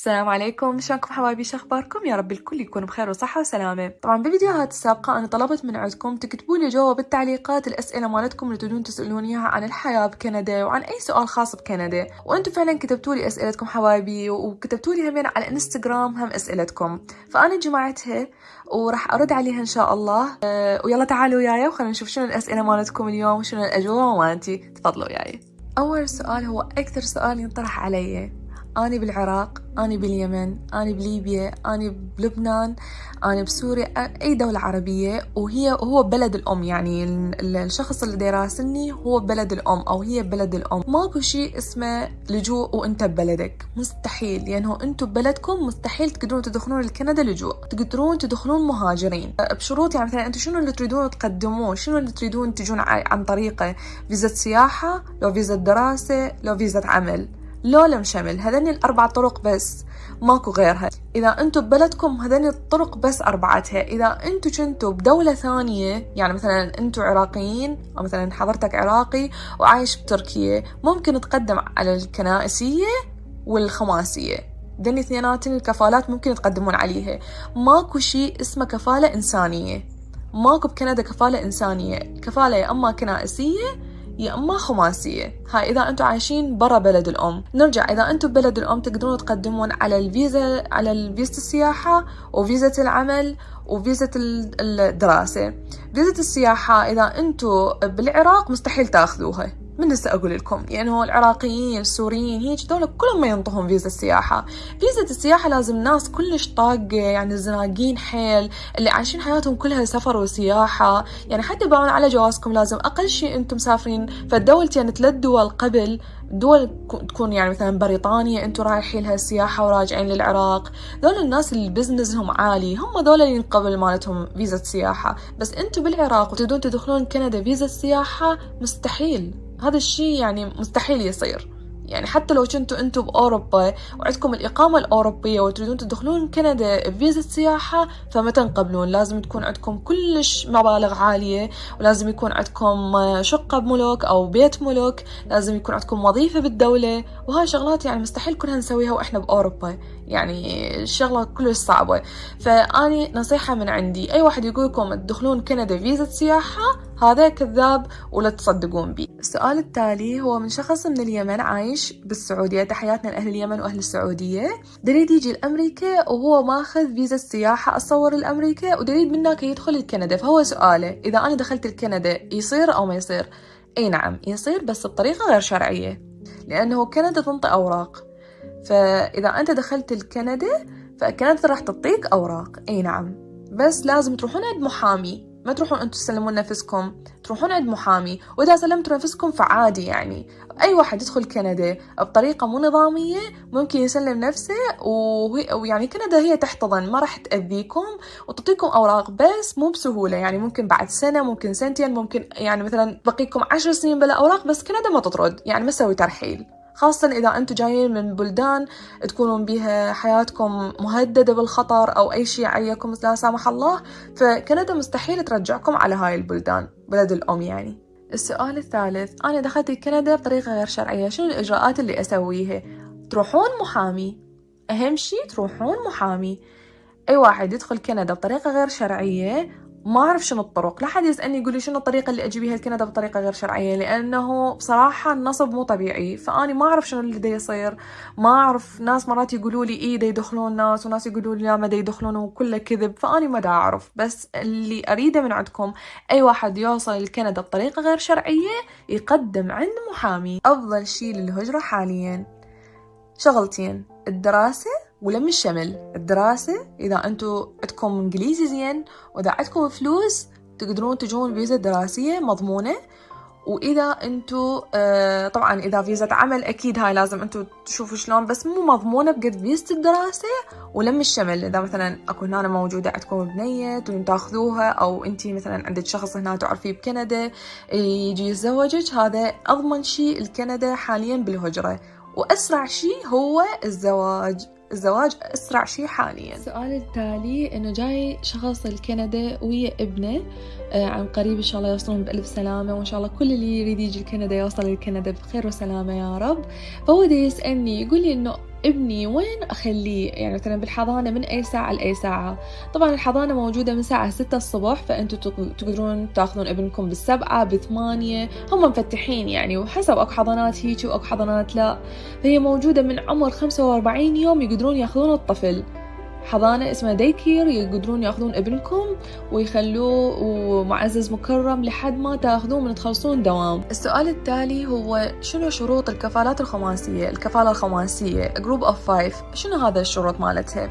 السلام عليكم. شلونكم حبايبي؟ شو أخباركم؟ يا رب الكل يكون بخير وصحة وسلامة. طبعا بالفيديوهات السابقة أنا طلبت من عندكم تكتبوا لي جوا بالتعليقات الأسئلة مالتكم اللي تريدون تسألوني إياها عن الحياة بكندا وعن أي سؤال خاص بكندا. وأنتم فعلا كتبتوا لي أسئلتكم حبايبي وكتبتوا لي همين على الانستغرام هم أسئلتكم. فأنا جمعتها وراح أرد عليها إن شاء الله. أه ويلا تعالوا وياي وخلينا نشوف شنو الأسئلة مالتكم اليوم وشنو الأجوبة مالتي. تفضلوا وياي. أول سؤال هو أكثر سؤال ينطرح علي. أنا بالعراق أنا باليمن أنا بليبيا أنا بلبنان أنا بسوريا أي دولة عربية وهي هو بلد الأم يعني الشخص اللي يراسلني هو بلد الأم أو هي بلد الأم. ماكو شيء اسمه لجوء وأنت ببلدك. مستحيل لأنه يعني أنتم ببلدكم مستحيل تقدرون تدخلون لكندا لجوء. تقدرون تدخلون مهاجرين. بشروط يعني مثلا أنتم شنو اللي تريدون تقدموه؟ شنو اللي تريدون تجون عن طريقه؟ فيزا سياحة لو فيزا دراسة لو فيزا عمل. لو شمل هذني الأربع طرق بس. ماكو غيرها إذا أنتم ببلدكم هذني الطرق بس أربعتها. إذا أنتم كنتوا بدولة ثانية يعني مثلا أنتم عراقيين أو مثلا حضرتك عراقي وعايش بتركيا ممكن تقدم على الكنائسية والخماسية. ذني اثنيناتن الكفالات ممكن تقدمون عليها. ماكو شيء اسمه كفالة إنسانية. ماكو بكندا كفالة إنسانية. كفالة يا أما كنائسية يا اما خماسيه هاي إذا أنتم عايشين برا بلد الأم. نرجع إذا أنتم ببلد الأم تقدرون تقدمون على الفيزا على الفيزا السياحة وفيزا العمل وفيزا الدراسة. فيزا السياحة إذا أنتم بالعراق مستحيل تاخذوها. من هسه أقول لكم يعني هو العراقيين السوريين هيك دول كلهم ما ينطهم فيزا السياحة. فيزا السياحة لازم ناس كلش طاقة يعني زناقين حيل اللي عايشين حياتهم كلها سفر وسياحة. يعني حتى باعون على جوازكم لازم أقل شيء أنتم مسافرين فالدولتين يعني ثلاث دول قبل دول تكون يعني مثلا بريطانيا أنتم رايحين لها سياحة وراجعين للعراق. دول الناس اللي بزنسهم عالي هم دول اللي ينقبل مالتهم فيزا سياحة بس أنتم بالعراق وتريدون تدخلون كندا فيزا سياحة مستحيل. هذا الشيء يعني مستحيل يصير. يعني حتى لو كنتوا أنتم بأوروبا وعندكم الإقامة الأوروبية وتريدون تدخلون كندا بفيزا سياحه فما تنقبلون. لازم تكون عندكم كلش مبالغ عالية ولازم يكون عندكم شقة بملك أو بيت ملك لازم يكون عندكم وظيفة بالدولة. وهاي شغلات يعني مستحيل كلها نسويها وإحنا بأوروبا. يعني الشغلة كلش صعبة. فأني نصيحة من عندي أي واحد يقول لكم تدخلون كندا فيزا سياحه هذا كذاب ولا تصدقون بي. السؤال التالي هو من شخص من اليمن عايش بالسعودية. تحياتنا لأهل اليمن وأهل السعودية. دريد يجي لأمريكا وهو ماخذ فيزا السياحة أتصور لأمريكا ودريد منك يدخل لكندا فهو سؤاله إذا أنا دخلت لكندا يصير أو ما يصير؟ أي نعم يصير بس بطريقة غير شرعية لأنه كندا تنطي أوراق. فإذا أنت دخلت لكندا فكندا راح تعطيك أوراق. أي نعم بس لازم تروحون عند محامي ما تروحون أنتم تسلمون نفسكم تروحون عند محامي وإذا سلمتوا نفسكم فعادي يعني. أي واحد يدخل كندا بطريقة مو نظامية ممكن يسلم نفسه ويعني كندا هي تحتضن ما راح تأذيكم وتعطيكم أوراق بس مو بسهولة. يعني ممكن بعد سنة ممكن سنتين ممكن يعني مثلا بقيكم عشر سنين بلا أوراق بس كندا ما تطرد. يعني ما تسوي ترحيل. خاصة إذا أنتم جايين من بلدان تكونون بها حياتكم مهددة بالخطر أو أي شيء عيكم لا سامح الله. فكندا مستحيل ترجعكم على هاي البلدان بلد الأم يعني. السؤال الثالث أنا دخلت كندا بطريقة غير شرعية شنو الإجراءات اللي أسويها؟ تروحون محامي. أهم شيء تروحون محامي. أي واحد يدخل كندا بطريقة غير شرعية ما أعرف شنو الطرق. لا حد يسألني يقول لي شنو الطريقة اللي أجي بيها بطريقة غير شرعية لأنه بصراحة النصب مو طبيعي. فأني ما أعرف شنو اللي دا يصير. ما أعرف ناس مرات يقولوا لي إيه دا يدخلون ناس وناس يقولوا لي لا ما دا يدخلون وكله كذب. فأني ما دا أعرف. بس اللي أريده من عندكم أي واحد يوصل لكندا بطريقة غير شرعية يقدم عند محامي. أفضل شي للهجرة حاليا. شغلتين الدراسة ولم الشمل الدراسة إذا أنتوا عندكم إنجليزي زين وإذا عندكم فلوس تقدرون تجون فيزا دراسية مضمونة. وإذا أنتوا آه طبعا إذا فيزا عمل أكيد هاي لازم أنتوا تشوفوا شلون بس مو مضمونة بقد فيزا الدراسة ولم الشمل إذا مثلا أكو هنا موجودة عندكم بنية تبون تأخذوها أو أنتي مثلا عندك شخص هنا تعرفيه بكندا يجي يتزوجك هذا أضمن شيء الكندا حاليا بالهجرة. وأسرع شيء هو الزواج. الزواج أسرع شيء حاليا. السؤال التالي إنه جاي شخص لكندا ويا ابنه آه عن قريب إن شاء الله يوصلون بألف سلامة وإن شاء الله كل اللي يريد يجي لكندا يوصل لكندا بخير وسلامة يا رب. فهو يسألني يقول لي إنه ابني وين أخليه؟ يعني مثلا بالحضانة من أي ساعة لأي ساعة؟ طبعا الحضانة موجودة من ساعة ستة الصبح فأنتوا تقدرون تاخذون ابنكم بالسبعة بثمانية هم مفتحين يعني وحسب أكو حضانات هيك وأكو حضانات لا. فهي موجودة من عمر خمسة وأربعين يوم يقدرون ياخذون الطفل. حضانة اسمها daycare يقدرون ياخذون ابنكم ويخلوه ومعزز مكرم لحد ما تاخذوه من تخلصون دوام. السؤال التالي هو شنو شروط الكفالات الخماسية؟ الكفالة الخماسية group of five شنو هذا الشروط مالتها؟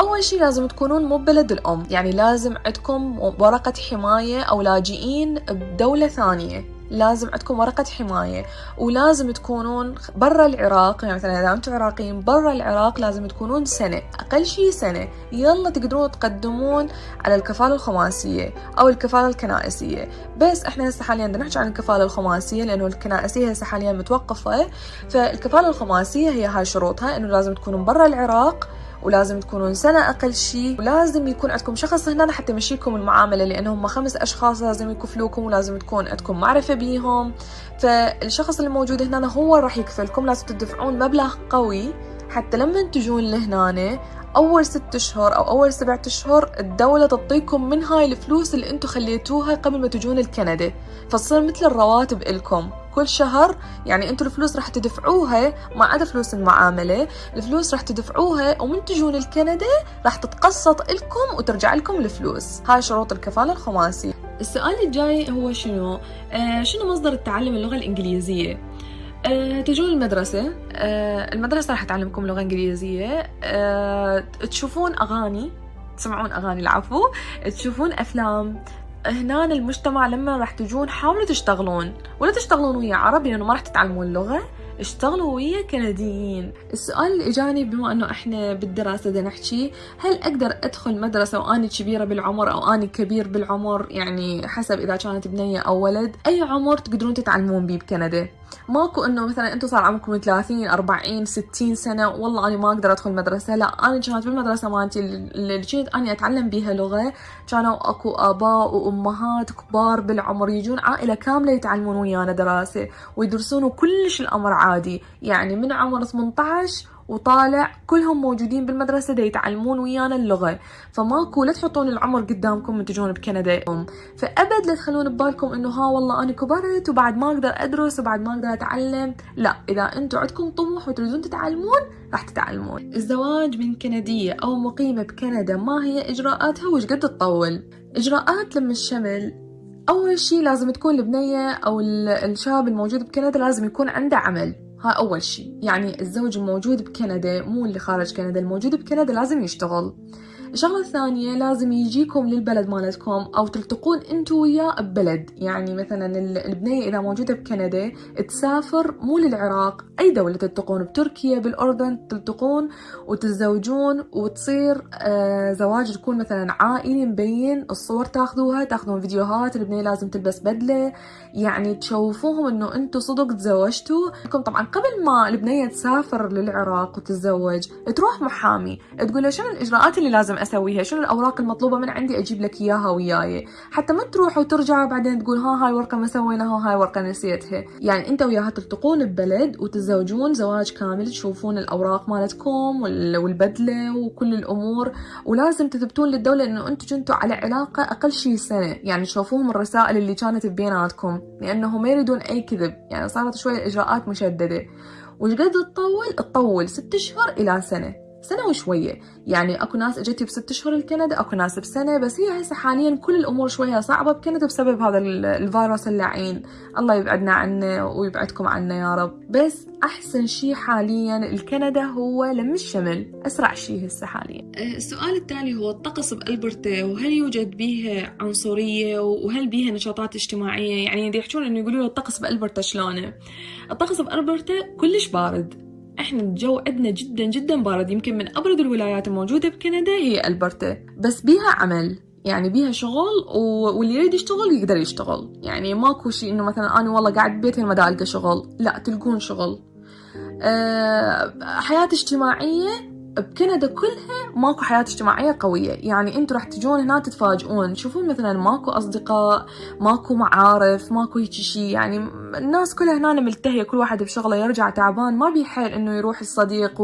أول شي لازم تكونون مو ببلد الأم يعني لازم عندكم ورقة حماية أو لاجئين بدولة ثانية. لازم عندكم ورقة حماية ولازم تكونون برا العراق يعني مثلا إذا أنتم عراقيين برا العراق لازم تكونون سنة أقل شي سنة يلا تقدرون تقدمون على الكفالة الخماسية أو الكفالة الكنائسية. بس إحنا هسه حاليا بدنا نحكي عن الكفالة الخماسية لأنه الكنائسية هسه حاليا متوقفة. فالكفالة الخماسية هي هاي شروطها إنه لازم تكونون برا العراق ولازم تكونون سنة أقل شيء ولازم يكون عندكم شخص هنا حتى يمشيكم المعاملة لأنه هم خمس أشخاص لازم يكفلوكم ولازم تكون عندكم معرفة بيهم. فالشخص اللي موجود هنا هو راح يكفلكم لازم تدفعون مبلغ قوي حتى لما تجون لهنا أول ست أشهر أو أول سبعة أشهر الدولة تعطيكم من هاي الفلوس اللي أنتم خليتوها قبل ما تجون الكندا فتصير مثل الرواتب إلكم. كل شهر يعني أنتم الفلوس راح تدفعوها ما عدا فلوس المعاملة الفلوس راح تدفعوها ومن تجون الكندا راح تتقسط لكم وترجع لكم الفلوس. هاي شروط الكفالة الخماسي. السؤال الجاي هو شنو؟ آه شنو مصدر التعلم اللغة الإنجليزية؟ أه تجون المدرسة. أه المدرسة راح تعلمكم لغة إنجليزية. أه تشوفون أغاني تسمعون أغاني العفو. تشوفون أفلام. هنا المجتمع لما راح تجون حاولوا تشتغلون ولا تشتغلون ويا عرب لأنه ما راح تتعلمون اللغة اشتغلوا ويا كنديين. السؤال اللي اجاني بما أنه إحنا بالدراسة بدنا نحكي هل أقدر أدخل مدرسة وأني كبيرة بالعمر أو أني كبير بالعمر؟ يعني حسب إذا كانت بنية أو ولد أي عمر تقدرون تتعلمون بيه بكندا؟ ماكو انه مثلا أنتم صار عمركم 30 40 60 سنة والله أنا ما أقدر أدخل مدرسة. لا أنا كانت بالمدرسة مالتي اللي كنت اني أتعلم بيها لغة كانوا أكو آباء وأمهات كبار بالعمر يجون عائلة كاملة يتعلمون ويانا دراسة ويدرسون كلش الأمر عادي. يعني من عمر 18 وطالع كلهم موجودين بالمدرسة دا يتعلمون ويانا اللغة. فماكو لا تحطون العمر قدامكم من تجون بكندا. فأبد لا تخلون ببالكم إنه ها والله أنا كبرت وبعد ما أقدر أدرس وبعد ما أقدر أتعلم. لا إذا أنتم عندكم طموح وتريدون تتعلمون راح تتعلمون. الزواج من كندية أو مقيمة بكندا ما هي إجراءاتها وش قد تطول؟ إجراءات لما الشمل أول شي لازم تكون البنية أو الشاب الموجود بكندا لازم يكون عنده عمل. أول شيء. يعني الزوج الموجود بكندا مو اللي خارج كندا الموجود بكندا لازم يشتغل. الشغلة الثانية لازم يجيكم للبلد مالتكم أو تلتقون أنتو وياه ببلد يعني مثلا البنية إذا موجودة بكندا تسافر مو للعراق أي دولة تلتقون بتركيا بالأردن تلتقون وتتزوجون وتصير آه زواج تكون مثلا عائلي مبين الصور تاخذوها تاخذون فيديوهات البنية لازم تلبس بدلة. يعني تشوفوهم إنه أنتو صدق تزوجتوا. طبعا قبل ما البنية تسافر للعراق وتتزوج تروح محامي تقول له شنو الإجراءات اللي لازم أسويها؟ شنو الأوراق المطلوبة من عندي؟ أجيب لك إياها وياي. حتى ما تروح وترجع بعدين تقول ها هاي ورقة ما سويناها هاي ورقة نسيتها. يعني أنت وياها تلتقون ببلد وتتزوجون زواج كامل تشوفون الأوراق مالتكم والبدلة وكل الأمور. ولازم تثبتون للدولة إنه أنتم كنتوا على علاقة أقل شيء سنة. يعني تشوفوهم الرسائل اللي كانت بيناتكم لأنه ما يريدون أي كذب. يعني صارت شوية الاجراءات مشددة. وش قد تطول؟ تطول ست أشهر إلى سنة. سنة وشوية. يعني أكو ناس إجتي بست أشهر لكندا أكو ناس بسنة بس هي هسه حاليا كل الأمور شوية صعبة بكندا بسبب هذا الفيروس اللعين الله يبعدنا عنه ويبعدكم عنا يا رب. بس أحسن شيء حاليا الكندا هو لم الشمل. أسرع شيء هسه حاليا. أه، السؤال التالي هو الطقس بالبرتا وهل يوجد بيها عنصرية وهل بيها نشاطات اجتماعية؟ يعني يحكون إنه يقولوا الطقس بالبرتا شلونه؟ الطقس بالبرتا كلش بارد. إحنا الجو عندنا جدا جدا بارد. يمكن من أبرد الولايات الموجودة بكندا هي ألبرتا. بس بيها عمل. يعني بيها شغل واللي يريد يشتغل يقدر يشتغل. يعني ماكو شيء إنه مثلا أنا والله قاعد ببيتي ما القى شغل. لا تلقون شغل. أه حياة اجتماعية بكندا كلها ماكو حياة اجتماعية قوية. يعني أنتوا راح تجون هنا تتفاجئون. تشوفون مثلا ماكو أصدقاء ماكو معارف ماكو هيك شيء يعني الناس كلها هنا ملتهية كل واحد بشغله يرجع تعبان. ما بيحيل إنه يروح الصديق.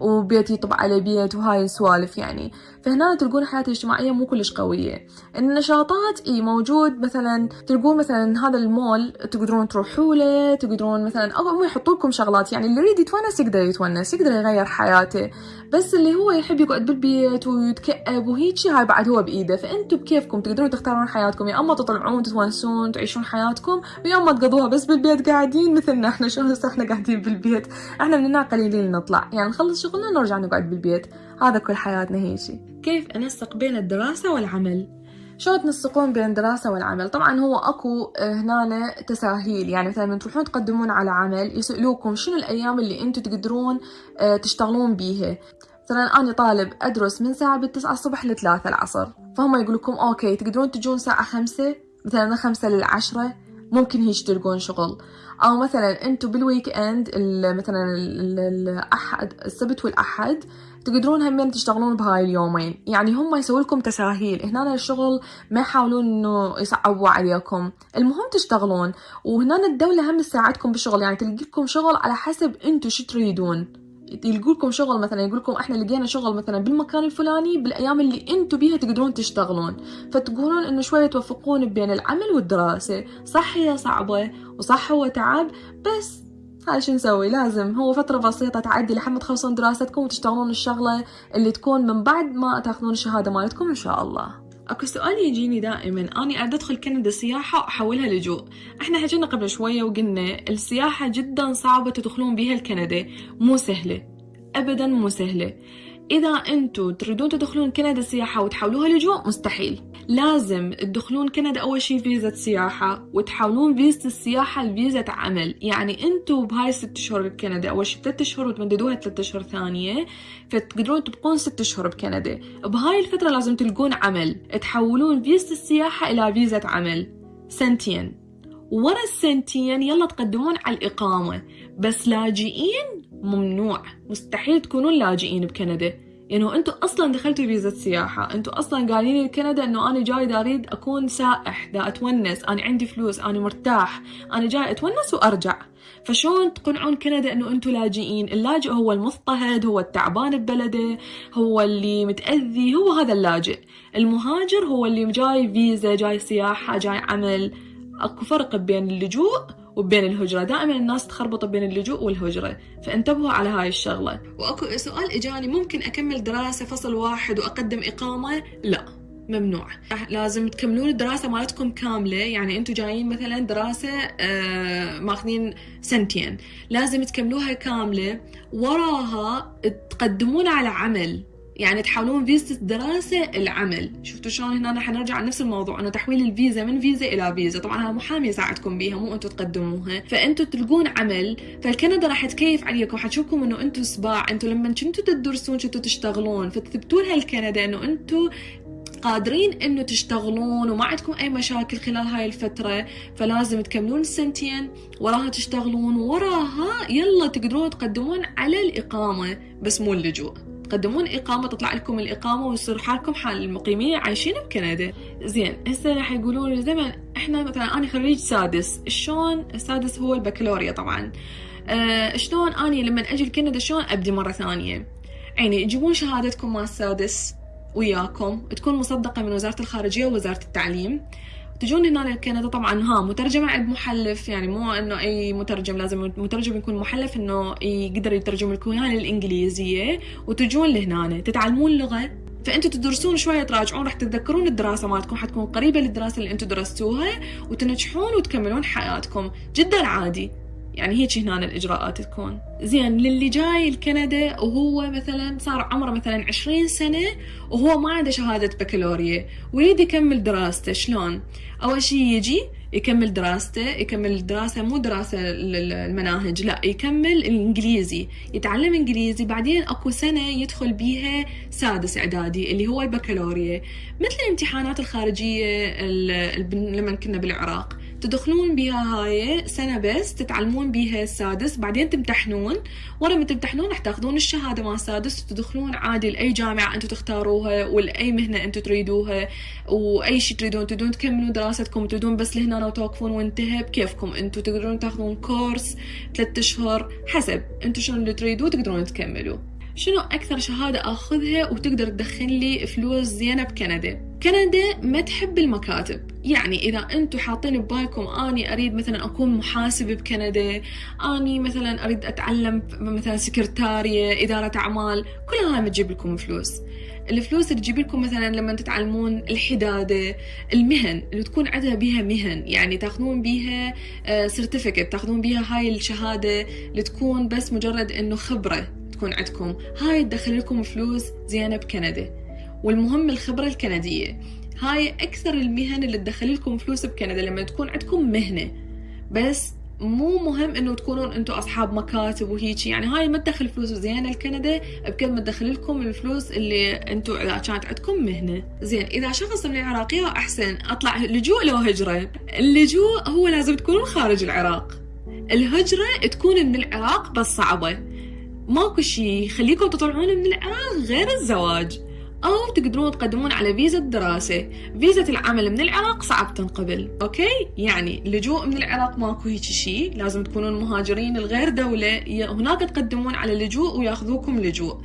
وبيت يطب على بيت وهاي السوالف يعني. فهنا تلقون الحياة الاجتماعية مو كلش قوية. النشاطات إي موجود. مثلا تلقون مثلا هذا المول تقدرون تروحوا له تقدرون مثلا أو يحطوا لكم شغلات. يعني اللي يريد يتونس يقدر يتونس يقدر يغير حياته. بس اللي هو يحب يقعد بالبيت ويتكئب وهيجي هاي بعد هو بإيده. فانتم بكيفكم؟ تقدرون تختارون حياتكم. يا أما تطلعون تتونسون تعيشون حياتكم ويا أما تقضوها بس بالبيت قاعدين مثلنا إحنا. شو هسه إحنا قاعدين بالبيت. إحنا مننا قليلين نطلع. يعني نخلص شغلنا نرجع نقعد بالبيت. هذا كل حياتنا هيجي كيف أنسق بين الدراسة والعمل؟ شلون تنسقون بين الدراسة والعمل؟ طبعا هو أكو هنا تساهيل يعني مثلا من تروحون تقدمون على عمل يسألوكم شنو الأيام اللي أنتم تقدرون تشتغلون بيها؟ مثلا أنا طالب أدرس من ساعة بالتسعة الصبح لثلاثة العصر فهم يقول لكم أوكي تقدرون تجون ساعة خمسة مثلا خمسة للعشرة ممكن هيك تلقون شغل. أو مثلا أنتم بالويك إند مثلا الأحد السبت والأحد تقدرون همين تشتغلون بهاي اليومين. يعني هم يسووا لكم تساهيل. هنا الشغل ما يحاولون إنه يصعبوا عليكم. المهم تشتغلون. وهنا الدولة هم تساعدكم بالشغل يعني تلقي لكم شغل على حسب أنتم شو تريدون. يلقوا لكم شغل مثلا يقول لكم إحنا لقينا شغل مثلا بالمكان الفلاني بالأيام اللي أنتم بيها تقدرون تشتغلون. فتقولون إنه شوية توفقون بين العمل والدراسة. صح هي صعبة وصح هو تعب. بس هاي شو نسوي؟ لازم. هو فترة بسيطة تعدي لحد ما تخلصون دراستكم وتشتغلون الشغلة اللي تكون من بعد ما تاخذون الشهادة مالتكم إن شاء الله. أكو سؤال يجيني دائما. أني أدخل كندا سياحة وأحولها لجوء. إحنا حكينا قبل شوية وقلنا السياحة جدا صعبة تدخلون بها الكندا مو سهلة. ابدا مو سهلة. إذا أنتم تريدون تدخلون كندا سياحة وتحولوها لجوء مستحيل. لازم تدخلون كندا أول شي فيزا سياحة وتحولون فيزا السياحة لفيزا عمل. يعني أنتم بهاي ست أشهر بكندا أول شي ثلاث أشهر وتمددوها ثلاث أشهر ثانية فتقدرون تبقون ست أشهر بكندا. بهاي الفترة لازم تلقون عمل. تحولون فيزا السياحة إلى فيزا عمل. سنتين. ورا السنتين يلا تقدمون على الإقامة. بس لاجئين ممنوع. مستحيل تكونون لاجئين بكندا. يعني أنتم أصلا دخلتوا فيزا سياحة أنتم أصلا قايلين لكندا إنه أنا جاي دا أريد أكون سائح دا أتونس. أنا عندي فلوس أنا مرتاح. أنا جاي أتونس وأرجع. فشون تقنعون كندا إنه أنتم لاجئين؟ اللاجئ هو المضطهد هو التعبان ببلده هو اللي متأذي هو هذا اللاجئ. المهاجر هو اللي جاي فيزا جاي سياحة جاي عمل. أكو فرق بين اللجوء وبين الهجرة. دائما الناس تخربط بين اللجوء والهجرة. فانتبهوا على هاي الشغلة. وأكو سؤال إجاني ممكن أكمل دراسة فصل واحد وأقدم إقامة؟ لا ممنوع. لازم تكملون الدراسة مالتكم كاملة. يعني أنتم جايين مثلا دراسة آه ماخذين سنتين. لازم تكملوها كاملة. وراها تقدمون على عمل. يعني تحولون فيزا الدراسة العمل شفتوا شلون هنا رح نرجع نفس الموضوع إنه تحويل الفيزا من فيزا إلى فيزا. طبعا هذا محامي يساعدكم بيها مو أنتم تقدموها. فأنتم تلقون عمل فالكندا راح تكيف عليكم. حتشوفكم إنه أنتم سباع. أنتم لما كنتوا تدرسون كنتوا تشتغلون. فتثبتوا لها الكندا إنه أنتم قادرين إنه تشتغلون وما عندكم أي مشاكل خلال هاي الفترة. فلازم تكملون السنتين وراها تشتغلون. وراها يلا تقدرون تقدمون على الإقامة بس مو اللجوء. تقدمون إقامة تطلع لكم الإقامة ويصير حالكم حال المقيمين عايشين بكندا. زين هسه راح يقولون زين إحنا مثلا أنا خريج سادس شلون السادس هو البكالوريا طبعا؟ أه شلون أني لما أجي لكندا شلون أبدي مرة ثانية؟ يعني تجيبون شهادتكم مال السادس وياكم تكون مصدقة من وزارة الخارجية ووزارة التعليم. تجون هنا لكندا طبعا ها مترجمة عند محلف يعني مو إنه أي مترجم لازم مترجم يكون محلف إنه يقدر يترجم لكم اياها للانجليزية وتجون لهنا تتعلمون لغة. فأنتوا تدرسون شوية تراجعون راح تتذكرون الدراسة مالتكم حتكون قريبة للدراسة اللي أنتوا درستوها وتنجحون وتكملون حياتكم. جدا عادي. يعني هيك هنا الإجراءات تكون. زين للي جاي لكندا وهو مثلا صار عمره مثلا عشرين سنة وهو ما عنده شهادة بكالوريا ويريد يكمل دراسته. شلون؟ أول شي يجي يكمل دراسته يكمل الدراسة مو دراسة المناهج لا يكمل الإنجليزي. يتعلم إنجليزي بعدين أكو سنة يدخل بيها سادس إعدادي اللي هو البكالوريا. مثل الامتحانات الخارجية لما كنا بالعراق. تدخلون بها هاي سنة بس تتعلمون بها السادس بعدين تمتحنون. ورا ما تمتحنون راح تاخذون الشهادة مال السادس وتدخلون عادي لأي جامعة أنتم تختاروها ولأي مهنة أنتم تريدوها وأي شيء تريدون تريدون تكملون دراستكم تريدون بس لهنا وتوقفون وانتهى بكيفكم. أنتم تقدرون تاخذون كورس ثلاثة أشهر حسب أنتم شنو اللي تريدوه تقدرون تكملوا. شنو أكثر شهادة أخذها وتقدر تدخل لي فلوس زينة بكندا؟ كندا ما تحب المكاتب. يعني إذا أنتم حاطين ببالكم أني أريد مثلا أكون محاسب بكندا أني مثلا أريد أتعلم مثلا سكرتارية إدارة أعمال كل هاي ما تجيب لكم فلوس. الفلوس اللي تجيب لكم مثلا لما تتعلمون الحدادة المهن اللي تكون عندها بيها مهن. يعني تاخذون بيها سيرتيفيكت آه، تاخذون بيها هاي الشهادة اللي تكون بس مجرد إنه خبرة تكون عندكم. هاي تدخل لكم فلوس زينة بكندا. والمهم الخبرة الكندية. هاي أكثر المهن اللي تدخل لكم فلوس بكندا لما تكون عندكم مهنة. بس مو مهم إنه تكونون أنتم أصحاب مكاتب وهيك. يعني هاي ما تدخل فلوس زينة لكندا بقد ما تدخل لكم الفلوس اللي أنتم إذا كانت عندكم مهنة. زين إذا شخص من العراق يا أحسن أطلع لجوء لو هجرة. اللجوء هو لازم تكونون خارج العراق. الهجرة تكون من العراق بس صعبة. ماكو شيء يخليكم تطلعون من العراق غير الزواج. أو تقدرون تقدمون على فيزا الدراسة. فيزا العمل من العراق صعب تنقبل أوكي؟ يعني لجوء من العراق ماكو هيك شيء لازم تكونون مهاجرين الغير دولة هناك تقدمون على لجوء وياخذوكم لجوء.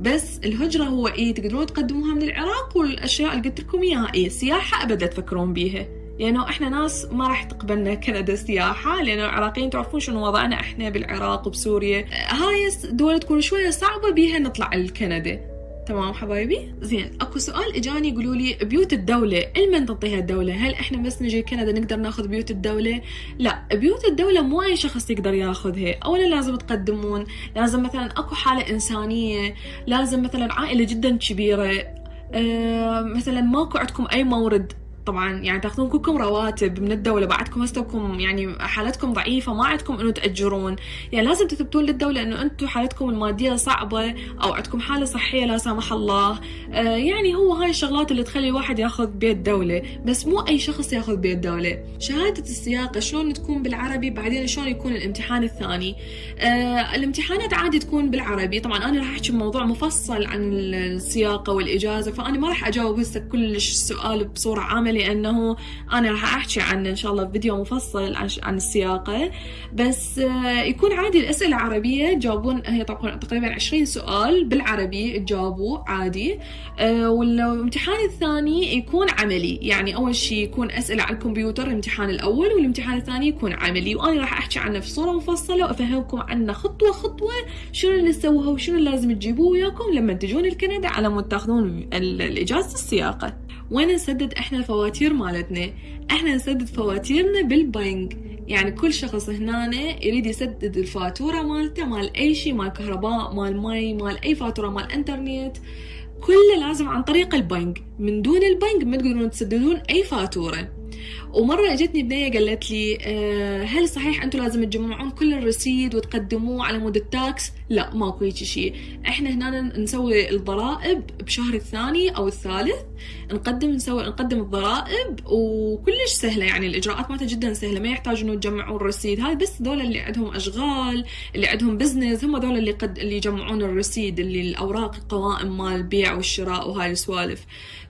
بس الهجرة هو إيه؟ تقدرون تقدموها من العراق والأشياء اللي قلت لكم إياها إيه؟ سياحة أبدا تفكرون بيها. لأنه يعني إحنا ناس ما راح تقبلنا كندا سياحة لأنه العراقيين تعرفون شنو وضعنا إحنا بالعراق وبسوريا. هاي دول تكون شوية صعبة بيها نطلع لكندا تمام حبايبي؟ زين أكو سؤال إجاني يقولوا لي بيوت الدولة لمن تعطيها الدولة؟ هل إحنا بس نجي كندا نقدر ناخذ بيوت الدولة؟ لا بيوت الدولة مو أي شخص يقدر ياخذها أولا لازم تقدمون لازم مثلا أكو حالة إنسانية لازم مثلا عائلة جدا كبيرة أه مثلا ماكو عندكم أي مورد طبعا يعني تأخذون كلكم رواتب من الدولة بعدكم هستكم يعني حالتكم ضعيفة ما عندكم إنه تأجرون. يعني لازم تثبتون للدولة إنه أنتم حالتكم المادية صعبة أو عندكم حالة صحية لا سمح الله. آه يعني هو هاي الشغلات اللي تخلي الواحد ياخذ بيت دولة بس مو أي شخص ياخذ بيت دولة. شهادة السياقة شلون تكون بالعربي بعدين شلون يكون الامتحان الثاني؟ آه الامتحانات عادي تكون بالعربي. طبعا أنا راح أحكي موضوع مفصل عن السياقة والإجازة فأنا ما راح أجاوب هسه كلش السؤال بصورة عامة لأنه أنا راح أحكي عنه إن شاء الله فيديو مفصل عن السياقة. بس آه، يكون عادي الأسئلة عربية تجاوبون هي تقريبا 20 سؤال بالعربي تجاوبوا عادي. آه، والامتحان الثاني يكون عملي. يعني أول شيء يكون أسئلة على الكمبيوتر الامتحان الأول والامتحان الثاني يكون عملي. وأنا راح أحكي عنه في صورة مفصلة وأفهمكم عنه خطوة خطوة شنو اللي سووها وشنو لازم تجيبوه وياكم لما تجون لكندا على مود تاخذون الإجازة السياقة. وين نسدد إحنا الفواتير مالتنا. إحنا نسدد فواتيرنا بالبنك. يعني كل شخص هنا يريد يسدد الفاتورة مالته مال أي شيء مال كهرباء مال مي مال أي فاتورة مال إنترنت. كله لازم عن طريق البنك. من دون البنك ما تقدرون تسددون أي فاتورة. ومرة اجتني بنيه قالت لي آه، هل صحيح أنتم لازم تجمعون كل الرصيد وتقدموه على مود ال tax؟ لا ماكو هيك شيء إحنا هنا نسوي الضرائب بشهر الثاني أو الثالث نقدم نسوي نقدم الضرائب وكلش سهلة يعني الإجراءات مالتها جدا سهلة ما يحتاج انه تجمعون الرصيد. هاي بس دول اللي عندهم أشغال اللي عندهم business هم دول اللي قد اللي يجمعون الرصيد اللي الأوراق القوائم مال البيع والشراء وهاي السوالف.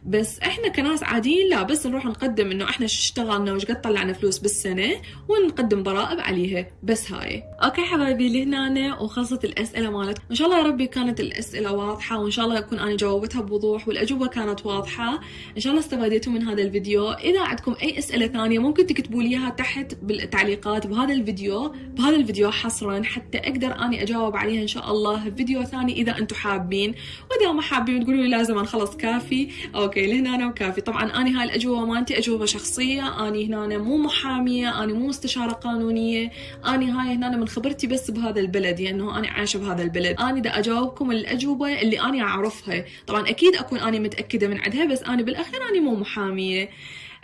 بس إحنا كناس عاديين لا بس نروح نقدم إنه إحنا اشتغلنا وش قد طلعنا فلوس بالسنة ونقدم ضرائب عليها. بس هاي. okay حبايبي لهنا وخلصت الأسئلة مالت. إن شاء الله يا ربي كانت الأسئلة واضحة وإن شاء الله اكون أنا جاوبتها بوضوح والأجوبة كانت واضحة. إن شاء الله استفاديتوا من هذا الفيديو. إذا عندكم أي أسئلة ثانية ممكن تكتبوا لي إياها تحت بالتعليقات بهذا الفيديو. بهذا الفيديو حصرا حتى أقدر أني أجاوب عليها إن شاء الله فيديو ثاني إذا أنتم حابين. وإذا ما حابين تقولوا لي لازم نخلص كافي. okay لهنا وكافي. طبعا اني هاي الأجوبة مالتي أجوبة شخصية اني هنا مو محامية اني مو مستشارة قانونية اني هاي هنا من خبرتي بس بهذا البلد يعني انه اني عايشة بهذا البلد. اني دا أجاوبكم الأجوبة اللي اني أعرفها. طبعا أكيد أكون اني متأكدة من عندها بس اني بالأخير اني مو محامية.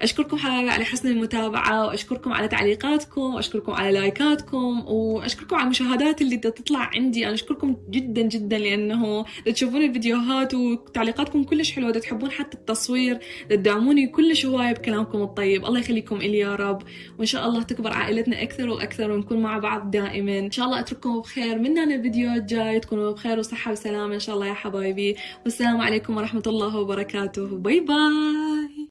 أشكركم على حسن المتابعة وأشكركم على تعليقاتكم وأشكركم على لايكاتكم وأشكركم على المشاهدات اللي تطلع عندي. أنا أشكركم جدا جدا لأنه تشوفون الفيديوهات وتعليقاتكم كلش حلوة تحبون حتى التصوير تدعموني كلش هواية بكلامكم الطيب. الله يخليكم إلي يا رب. وإن شاء الله تكبر عائلتنا أكثر وأكثر ونكون مع بعض دائما. إن شاء الله أترككم بخير من هنا الفيديو الجاي تكونوا بخير وصحة وسلامة إن شاء الله يا حبايبي. والسلام عليكم ورحمة الله وبركاته. باي باي.